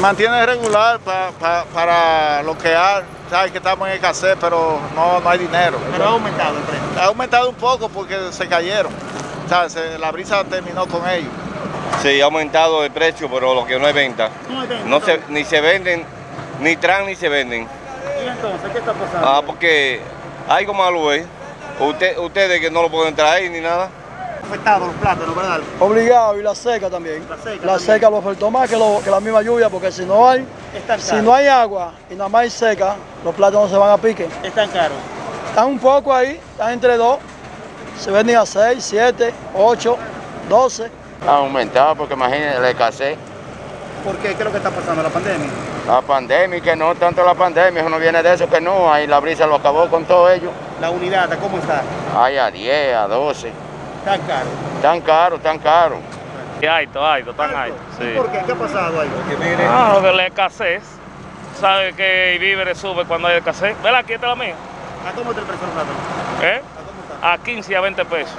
mantiene regular pa- pa- para lo que hay. Sabes que estamos en escasez, pero no, no hay dinero. Pero ha aumentado el precio. Ha aumentado un poco porque se cayeron. La brisa terminó con ellos. Sí, ha aumentado el precio, pero lo que no hay venta. No hay venta, No se, ni se venden, ni traen ni se venden. ¿Y entonces qué está pasando? Ah, porque algo malo es. Usted, ustedes que no lo pueden traer ni nada. Afectados los plátanos, ¿verdad? Obligado y la seca también. La seca La también. seca lo afectó más que, lo- que la misma lluvia, porque si no hay, si no hay agua y nada más hay seca, los plátanos se van a pique. Están caros. Están un poco ahí, están entre dos, se venden a 6, 7, 8, 12. Ha aumentado porque imagínense la escasez. ¿Por qué? ¿Qué es lo que está pasando? ¿La pandemia? La pandemia, que no tanto la pandemia, eso no viene de eso que no, ahí la brisa lo acabó con todo ello. La unidad, ¿cómo está? Hay a 10, a 12, Tan caro. tan caro, tan caro. Alto, alto, tan alto. ¿Y Sí. ¿Por qué? ¿Qué ha pasado ahí? Ah, lo de la escasez. Sabe que el víveres sube cuando hay escasez. ¿Verdad? Aquí está la mía. ¿A cómo está el precio? ¿Eh? ¿A cómo está? A 15 y a 20 pesos.